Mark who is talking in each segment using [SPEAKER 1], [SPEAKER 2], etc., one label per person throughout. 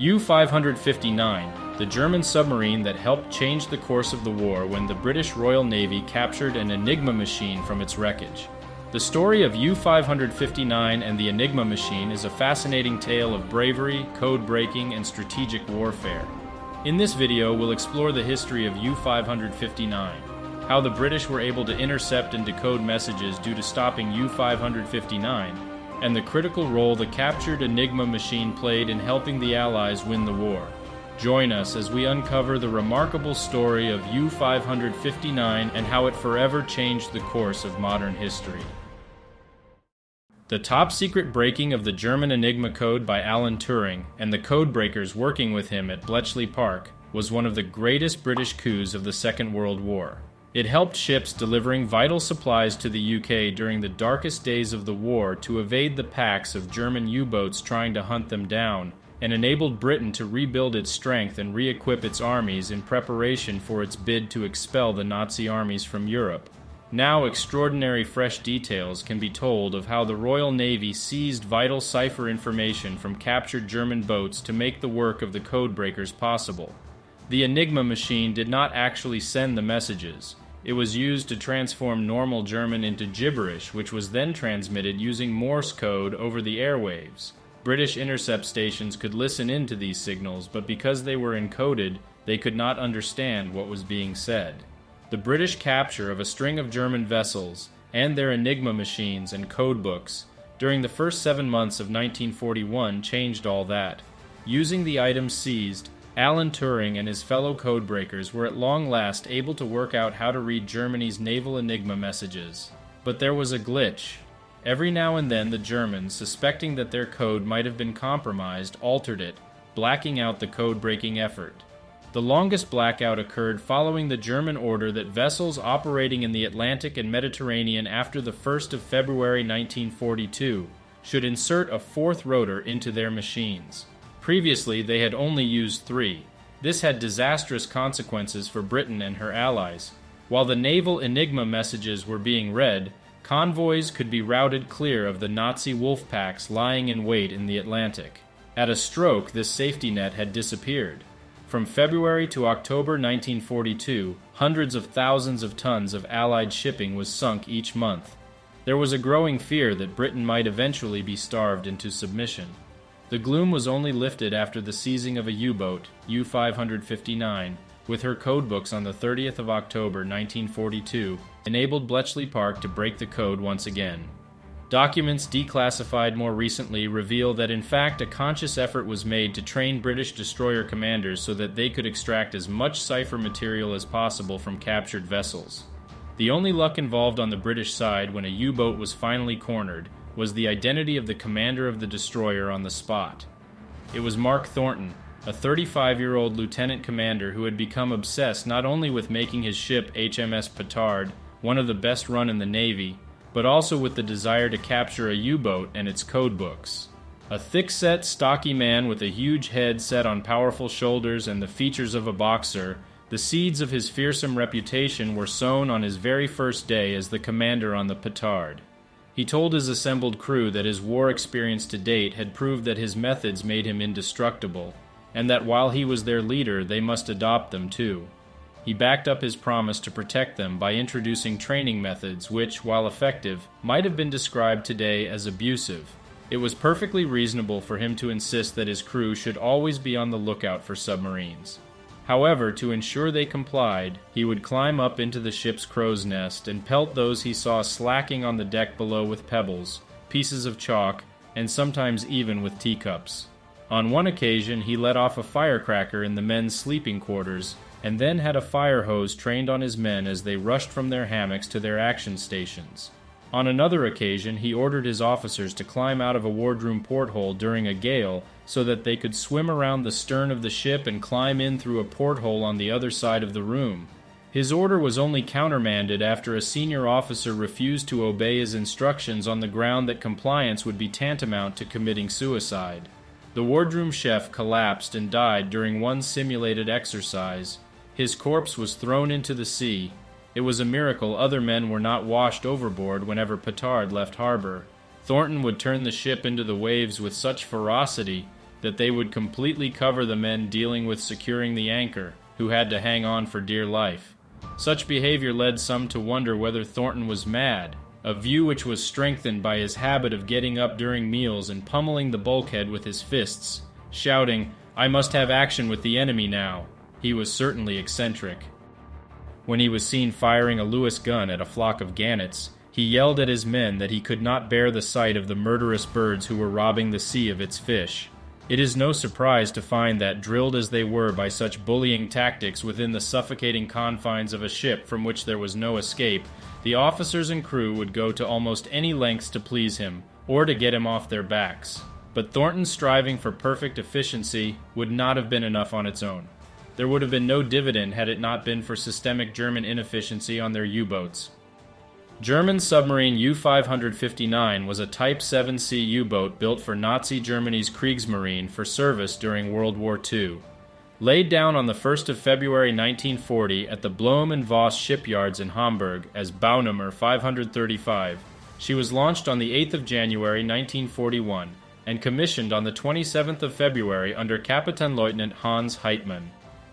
[SPEAKER 1] U 559, the German submarine that helped change the course of the war when the British Royal Navy captured an Enigma machine from its wreckage. The story of U 559 and the Enigma machine is a fascinating tale of bravery, code breaking, and strategic warfare. In this video, we'll explore the history of U 559, how the British were able to intercept and decode messages due to stopping U 559 and the critical role the captured Enigma machine played in helping the Allies win the war. Join us as we uncover the remarkable story of U 559 and how it forever changed the course of modern history. The top secret breaking of the German Enigma code by Alan Turing and the codebreakers working with him at Bletchley Park was one of the greatest British coups of the Second World War. It helped ships delivering vital supplies to the UK during the darkest days of the war to evade the packs of German U boats trying to hunt them down, and enabled Britain to rebuild its strength and re equip its armies in preparation for its bid to expel the Nazi armies from Europe. Now, extraordinary fresh details can be told of how the Royal Navy seized vital cipher information from captured German boats to make the work of the codebreakers possible. The Enigma machine did not actually send the messages. It was used to transform normal German into gibberish, which was then transmitted using Morse code over the airwaves. British intercept stations could listen in to these signals, but because they were encoded, they could not understand what was being said. The British capture of a string of German vessels and their Enigma machines and code books during the first seven months of 1941 changed all that. Using the items seized, Alan Turing and his fellow codebreakers were at long last able to work out how to read Germany's naval Enigma messages. But there was a glitch. Every now and then the Germans, suspecting that their code might have been compromised, altered it, blacking out the code breaking effort. The longest blackout occurred following the German order that vessels operating in the Atlantic and Mediterranean after the 1st of February 1942 should insert a fourth rotor into their machines. Previously, they had only used three. This had disastrous consequences for Britain and her allies. While the naval Enigma messages were being read, convoys could be routed clear of the Nazi wolf packs lying in wait in the Atlantic. At a stroke, this safety net had disappeared. From February to October 1942, hundreds of thousands of tons of Allied shipping was sunk each month. There was a growing fear that Britain might eventually be starved into submission. The gloom was only lifted after the seizing of a U boat, U 559, with her codebooks on the 30th of October 1942, enabled Bletchley Park to break the code once again. Documents declassified more recently reveal that in fact a conscious effort was made to train British destroyer commanders so that they could extract as much cipher material as possible from captured vessels. The only luck involved on the British side when a U boat was finally cornered was the identity of the commander of the destroyer on the spot. It was Mark Thornton, a 35 year old lieutenant commander who had become obsessed not only with making his ship HMS Petard one of the best run in the Navy, but also with the desire to capture a U boat and its code books. A thick set, stocky man with a huge head set on powerful shoulders and the features of a boxer, the seeds of his fearsome reputation were sown on his very first day as the commander on the Petard. He told his assembled crew that his war experience to date had proved that his methods made him indestructible, and that while he was their leader, they must adopt them too. He backed up his promise to protect them by introducing training methods which, while effective, might have been described today as abusive. It was perfectly reasonable for him to insist that his crew should always be on the lookout for submarines. However, to ensure they complied, he would climb up into the ship's crow's nest and pelt those he saw slacking on the deck below with pebbles, pieces of chalk, and sometimes even with teacups. On one occasion, he let off a firecracker in the men's sleeping quarters, and then had a fire hose trained on his men as they rushed from their hammocks to their action stations. On another occasion, he ordered his officers to climb out of a wardroom porthole during a gale so that they could swim around the stern of the ship and climb in through a porthole on the other side of the room. His order was only countermanded after a senior officer refused to obey his instructions on the ground that compliance would be tantamount to committing suicide. The wardroom chef collapsed and died during one simulated exercise. His corpse was thrown into the sea, it was a miracle other men were not washed overboard whenever Petard left harbor. Thornton would turn the ship into the waves with such ferocity that they would completely cover the men dealing with securing the anchor, who had to hang on for dear life. Such behavior led some to wonder whether Thornton was mad, a view which was strengthened by his habit of getting up during meals and pummeling the bulkhead with his fists, shouting, I must have action with the enemy now. He was certainly eccentric. When he was seen firing a Lewis gun at a flock of gannets, he yelled at his men that he could not bear the sight of the murderous birds who were robbing the sea of its fish. It is no surprise to find that, drilled as they were by such bullying tactics within the suffocating confines of a ship from which there was no escape, the officers and crew would go to almost any lengths to please him, or to get him off their backs. But Thornton's striving for perfect efficiency would not have been enough on its own. There would have been no dividend had it not been for systemic German inefficiency on their U boats. German submarine U 559 was a Type 7C U boat built for Nazi Germany's Kriegsmarine for service during World War II. Laid down on the 1st of February 1940 at the Blohm and Voss shipyards in Hamburg as Baunummer 535, she was launched on the 8th of January 1941 and commissioned on the 27th of February under Kapitänleutnant Hans Heitmann.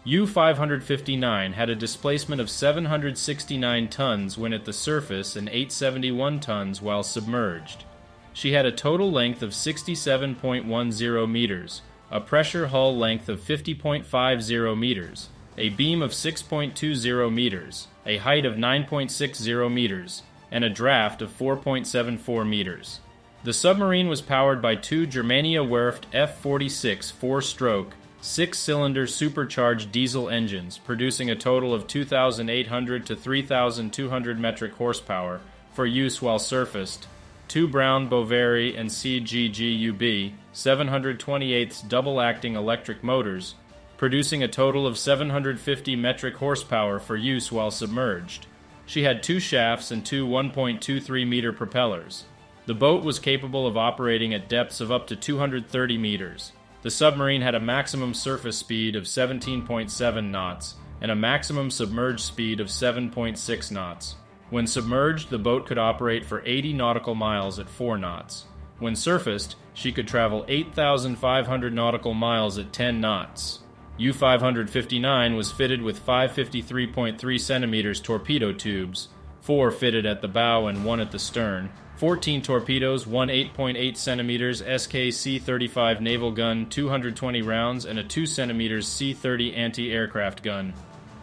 [SPEAKER 1] U 559 had a displacement of 769 tons when at the surface and 871 tons while submerged. She had a total length of 67.10 meters, a pressure hull length of 50.50 meters, a beam of 6.20 meters, a height of 9.60 meters, and a draft of 4.74 meters. The submarine was powered by two Germania Werft F 46 four stroke six cylinder supercharged diesel engines, producing a total of 2,800 to 3,200 metric horsepower for use while surfaced, two Brown Boveri and CGGUB 728 double acting electric motors, producing a total of 750 metric horsepower for use while submerged. She had two shafts and two 1.23 meter propellers. The boat was capable of operating at depths of up to 230 meters. The submarine had a maximum surface speed of 17.7 knots and a maximum submerged speed of 7.6 knots. When submerged, the boat could operate for 80 nautical miles at 4 knots. When surfaced, she could travel 8,500 nautical miles at 10 knots. U 559 was fitted with 553.3 centimeters torpedo tubes, four fitted at the bow and one at the stern, 14 torpedoes, one 8.8 centimeters SK C 35 naval gun, 220 rounds, and a 2 centimeters C 30 anti aircraft gun.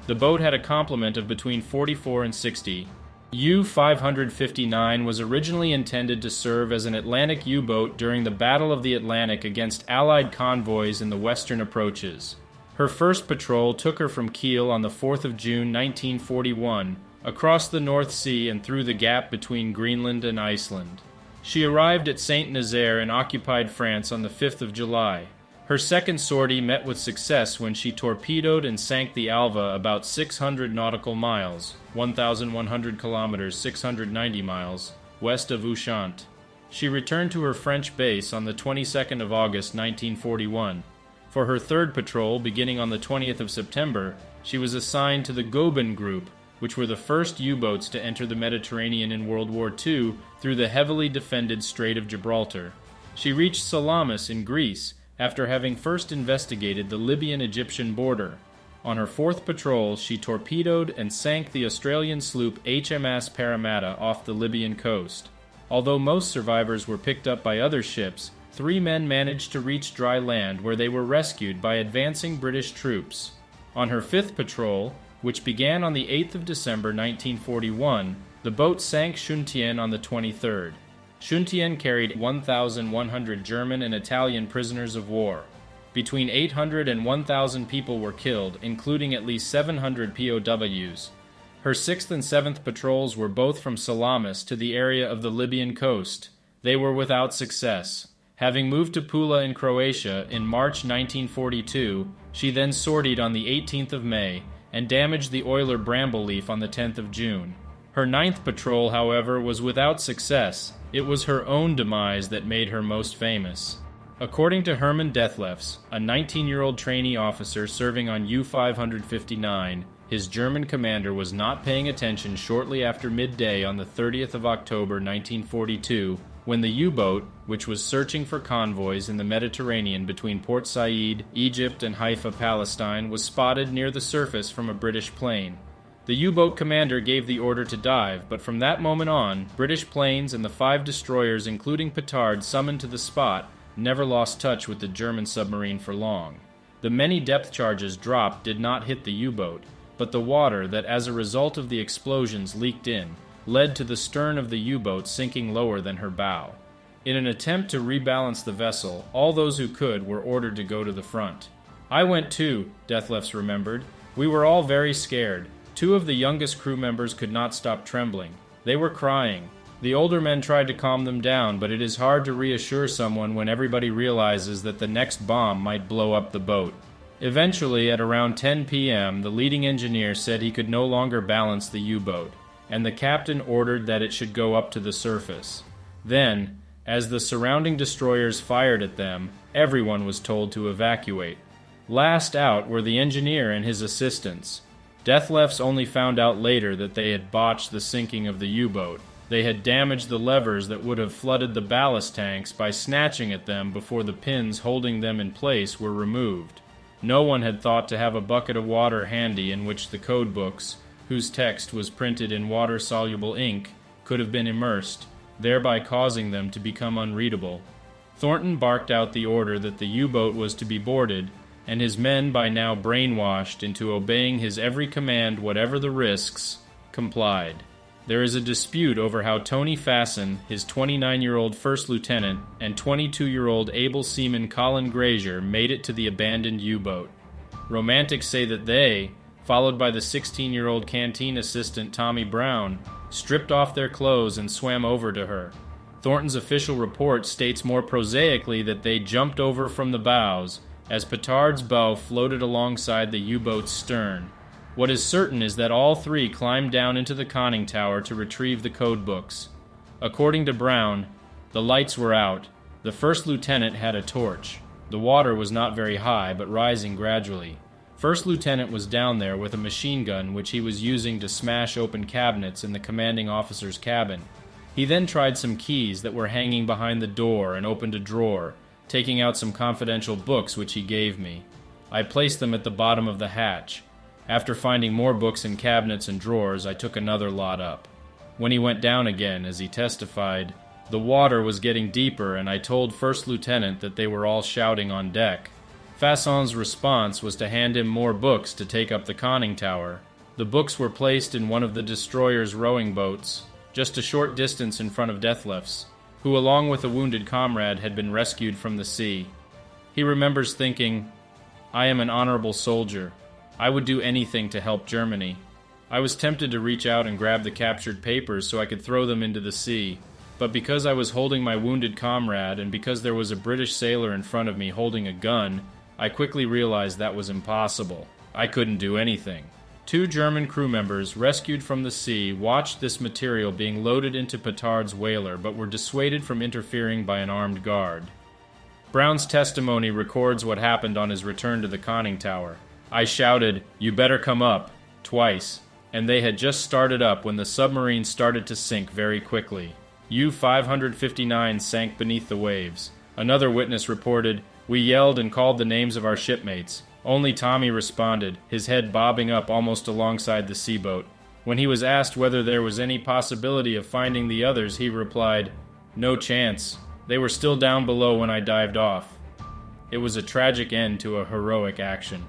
[SPEAKER 1] The boat had a complement of between 44 and 60. U 559 was originally intended to serve as an Atlantic U boat during the Battle of the Atlantic against Allied convoys in the western approaches. Her first patrol took her from Kiel on the 4th of June 1941 across the North Sea and through the gap between Greenland and Iceland. She arrived at Saint Nazaire in occupied France on the 5th of July. Her second sortie met with success when she torpedoed and sank the Alva about 600 nautical miles, 1,100 kilometers, 690 miles, west of Ushant. She returned to her French base on the 22nd of August 1941. For her third patrol, beginning on the 20th of September, she was assigned to the Goeben Group, which were the first U boats to enter the Mediterranean in World War II through the heavily defended Strait of Gibraltar. She reached Salamis in Greece after having first investigated the Libyan Egyptian border. On her fourth patrol, she torpedoed and sank the Australian sloop HMS Parramatta off the Libyan coast. Although most survivors were picked up by other ships, three men managed to reach dry land where they were rescued by advancing British troops. On her fifth patrol, which began on the 8th of December 1941, the boat sank Shuntien on the 23rd. Shuntien carried 1,100 German and Italian prisoners of war. Between 800 and 1,000 people were killed, including at least 700 POWs. Her 6th and 7th patrols were both from Salamis to the area of the Libyan coast. They were without success. Having moved to Pula in Croatia in March 1942, she then sortied on the 18th of May and damaged the oiler Bramble Leaf on the 10th of June. Her ninth patrol, however, was without success. It was her own demise that made her most famous. According to Herman Dethlefs, a 19 year old trainee officer serving on U 559, his German commander was not paying attention shortly after midday on the 30th of October 1942 when the U boat, which was searching for convoys in the Mediterranean between Port Said, Egypt, and Haifa, Palestine, was spotted near the surface from a British plane. The U boat commander gave the order to dive, but from that moment on, British planes and the five destroyers, including Petard, summoned to the spot, never lost touch with the German submarine for long. The many depth charges dropped did not hit the U boat, but the water that, as a result of the explosions, leaked in, led to the stern of the U boat sinking lower than her bow. In an attempt to rebalance the vessel, all those who could were ordered to go to the front. I went too, Dethlefs remembered. We were all very scared. Two of the youngest crew members could not stop trembling. They were crying. The older men tried to calm them down, but it is hard to reassure someone when everybody realizes that the next bomb might blow up the boat. Eventually, at around 10 p.m., the leading engineer said he could no longer balance the U boat, and the captain ordered that it should go up to the surface. Then, as the surrounding destroyers fired at them, everyone was told to evacuate. Last out were the engineer and his assistants. Dethlefs only found out later that they had botched the sinking of the U boat. They had damaged the levers that would have flooded the ballast tanks by snatching at them before the pins holding them in place were removed. No one had thought to have a bucket of water handy in which the code books, whose text was printed in water soluble ink, could have been immersed, thereby causing them to become unreadable. Thornton barked out the order that the U boat was to be boarded and his men, by now brainwashed into obeying his every command, whatever the risks, complied. There is a dispute over how Tony Fasson, his 29 year old first lieutenant, and 22 year old able seaman Colin Grazier made it to the abandoned U boat. Romantics say that they, followed by the 16 year old canteen assistant Tommy Brown, stripped off their clothes and swam over to her. Thornton's official report states more prosaically that they jumped over from the bows as Petard's bow floated alongside the U boat's stern. What is certain is that all three climbed down into the conning tower to retrieve the code books. According to Brown, the lights were out. The first lieutenant had a torch. The water was not very high, but rising gradually. First lieutenant was down there with a machine gun which he was using to smash open cabinets in the commanding officer's cabin. He then tried some keys that were hanging behind the door and opened a drawer, taking out some confidential books which he gave me. I placed them at the bottom of the hatch. After finding more books in cabinets and drawers, I took another lot up. When he went down again, as he testified, the water was getting deeper, and I told First Lieutenant that they were all shouting on deck. Fasson's response was to hand him more books to take up the conning tower. The books were placed in one of the destroyer's rowing boats, just a short distance in front of Dethlefs who, along with a wounded comrade, had been rescued from the sea. He remembers thinking, I am an honorable soldier. I would do anything to help Germany. I was tempted to reach out and grab the captured papers so I could throw them into the sea, but because I was holding my wounded comrade and because there was a British sailor in front of me holding a gun, I quickly realized that was impossible. I couldn't do anything. Two German crew members, rescued from the sea, watched this material being loaded into Petard's whaler but were dissuaded from interfering by an armed guard. Brown's testimony records what happened on his return to the conning tower. I shouted, You better come up, twice, and they had just started up when the submarine started to sink very quickly. U 559 sank beneath the waves. Another witness reported, We yelled and called the names of our shipmates. Only Tommy responded, his head bobbing up almost alongside the seaboat. When he was asked whether there was any possibility of finding the others, he replied, No chance. They were still down below when I dived off. It was a tragic end to a heroic action.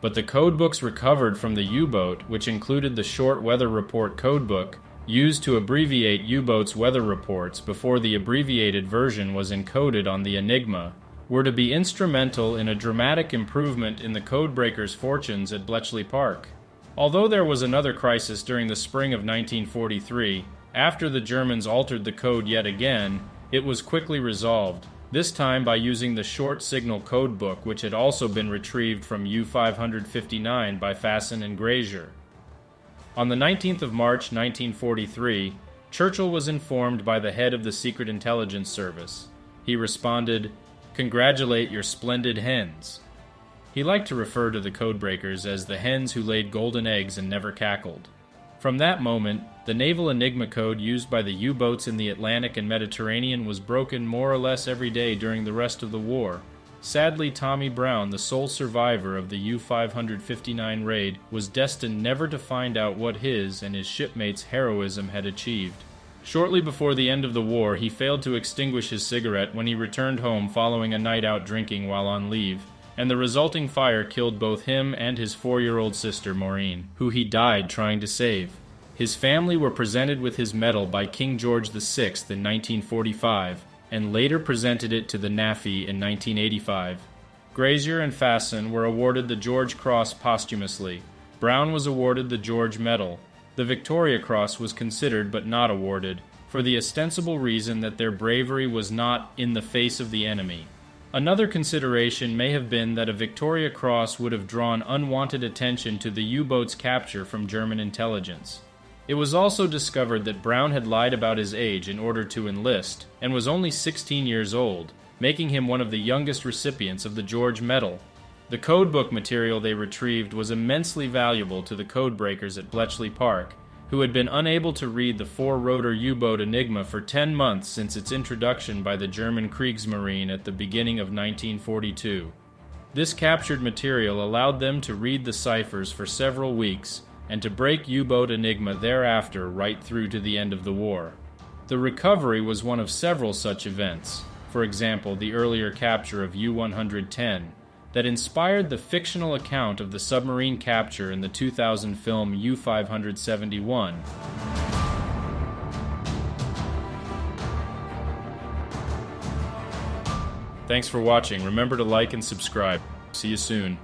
[SPEAKER 1] But the codebooks recovered from the U boat, which included the short weather report codebook, used to abbreviate U boats' weather reports before the abbreviated version was encoded on the Enigma, were to be instrumental in a dramatic improvement in the codebreakers' fortunes at Bletchley Park. Although there was another crisis during the spring of 1943, after the Germans altered the code yet again, it was quickly resolved, this time by using the short signal code book which had also been retrieved from U-559 by Fasson and Grazier. On the 19th of March 1943, Churchill was informed by the head of the Secret Intelligence Service. He responded, Congratulate your splendid hens. He liked to refer to the codebreakers as the hens who laid golden eggs and never cackled. From that moment, the naval Enigma code used by the U boats in the Atlantic and Mediterranean was broken more or less every day during the rest of the war. Sadly, Tommy Brown, the sole survivor of the U 559 raid, was destined never to find out what his and his shipmates' heroism had achieved. Shortly before the end of the war, he failed to extinguish his cigarette when he returned home following a night out drinking while on leave, and the resulting fire killed both him and his four year old sister, Maureen, who he died trying to save. His family were presented with his medal by King George VI in 1945 and later presented it to the NAAFI in 1985. Grazier and Fasson were awarded the George Cross posthumously. Brown was awarded the George Medal. The Victoria Cross was considered but not awarded, for the ostensible reason that their bravery was not in the face of the enemy. Another consideration may have been that a Victoria Cross would have drawn unwanted attention to the U boat's capture from German intelligence. It was also discovered that Brown had lied about his age in order to enlist, and was only 16 years old, making him one of the youngest recipients of the George Medal. The codebook material they retrieved was immensely valuable to the codebreakers at Bletchley Park, who had been unable to read the four rotor U boat Enigma for 10 months since its introduction by the German Kriegsmarine at the beginning of 1942. This captured material allowed them to read the ciphers for several weeks and to break U boat Enigma thereafter right through to the end of the war. The recovery was one of several such events, for example, the earlier capture of U 110, that inspired the fictional account of the submarine capture in the 2000 film U 571. Thanks for watching. Remember to like and subscribe. See you soon.